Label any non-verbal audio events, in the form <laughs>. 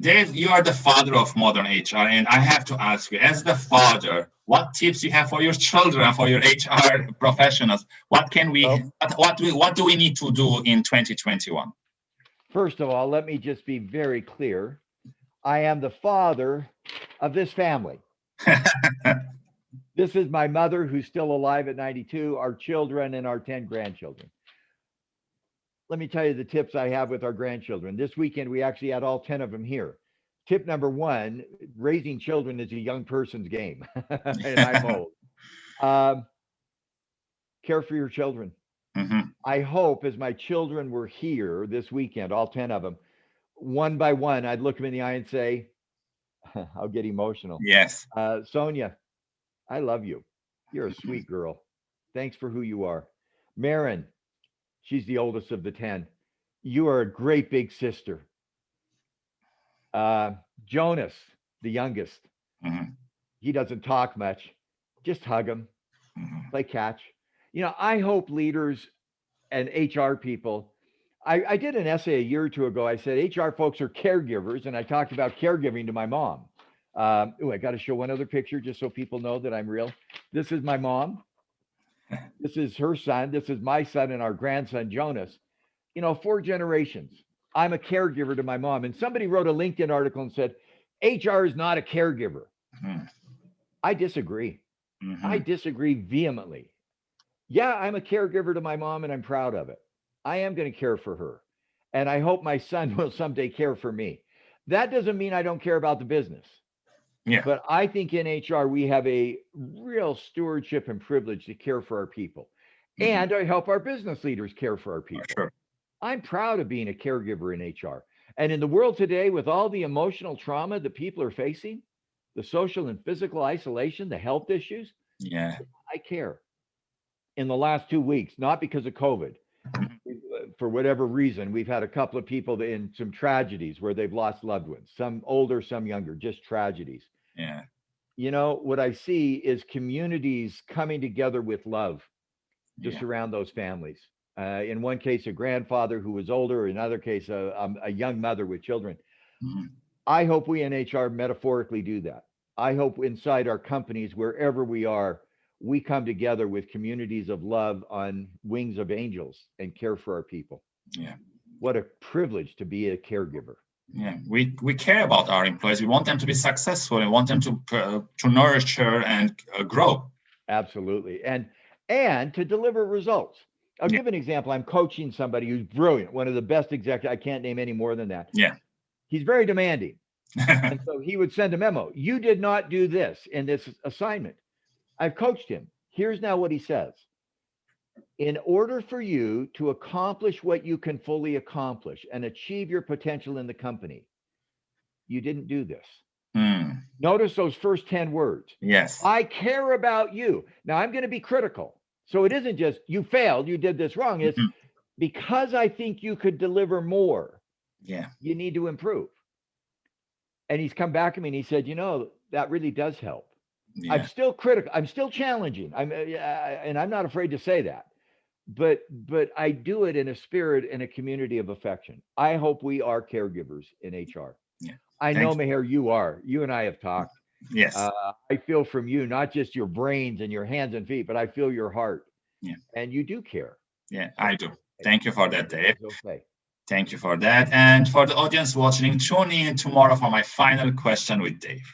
Dave, you are the father of modern HR, and I have to ask you, as the father, what tips you have for your children, for your HR professionals? What can we, what, what, do we, what do we need to do in 2021? First of all, let me just be very clear. I am the father of this family. <laughs> This is my mother who's still alive at 92, our children and our 10 grandchildren. Let me tell you the tips I have with our grandchildren. This weekend, we actually had all 10 of them here. Tip number one, raising children is a young person's game. and I'm old. Um, care for your children. Mhm. I hope as my children were here this weekend, all 10 of them, one by one, I'd look them in the eye and say, <laughs> I'll get emotional. Yes. Uh, Sonia, I love you. You're a <laughs> sweet girl. Thanks for who you are. Marin, she's the oldest of the 10. You are a great big sister. Uh, Jonas, the youngest, Mhm. he doesn't talk much. Just hug him, Mhm. play catch. You know, I hope leaders and HR people. I, I did an essay a year or two ago. I said HR folks are caregivers, and I talked about caregiving to my mom. Um, oh, I got to show one other picture just so people know that I'm real. This is my mom. This is her son. This is my son and our grandson, Jonas. You know, four generations. I'm a caregiver to my mom. And somebody wrote a LinkedIn article and said, HR is not a caregiver. Mhm. I disagree. Mhm. I disagree vehemently. Yeah, I'm a caregiver to my mom and I'm proud of it. I am going to care for her. And I hope my son <laughs> will someday care for me. That doesn't mean I don't care about the business. Yeah. But I think in HR, we have a real stewardship and privilege to care for our people Mhm. and I help our business leaders care for our people. Sure. I'm proud of being a caregiver in HR. And in the world today, with all the emotional trauma that people are facing, the social and physical isolation, the health issues, Yeah. I care. In the last two weeks, not because of COVID, for whatever reason, we've had a couple of people in some tragedies where they've lost loved ones, some older, some younger, just tragedies. Yeah. You know, what I see is communities coming together with love to Yeah. surround those families. Uh, in one case, a grandfather who was older, in another case, a, um, a young mother with children. Mhm. I hope we in HR metaphorically do that. I hope inside our companies, wherever we are, we come together with communities of love on wings of angels and care for our people. Yeah. What a privilege to be a caregiver. Yeah, we, we care about our employees. We want them to be successful and want them to uh, to nurture and uh, grow. Absolutely. And and to deliver results. I'll Yeah. give an example. I'm coaching somebody who's brilliant, one of the best executives. I can't name any more than that. Yeah. He's very demanding. <laughs> And so he would send a memo. You did not do this in this assignment. I've coached him. Here's now what he says. In order for you to accomplish what you can fully accomplish and achieve your potential in the company, you didn't do this. Hmm, Notice those first 10 words. Yes. I care about you. Now I'm going to be critical. So it isn't just you failed, you did this wrong. It's Mhm. because I think you could deliver more, Yeah. you need to improve. And he's come back to me and he said, you know, that really does help. Yeah. I'm still critical. I'm still challenging. I'm, uh, and I'm not afraid to say that. But but I do it in a spirit and a community of affection. I hope we are caregivers in HR. Yeah. I Thank know, you. Meher, you are. You and I have talked. Yes. Uh, I feel from you not just your brains and your hands and feet, but I feel your heart. Yeah. And you do care. yeah, I do. Thank you for that, Dave. Okay. Thank you for that. And for the audience watching, tune in tomorrow for my final question with Dave.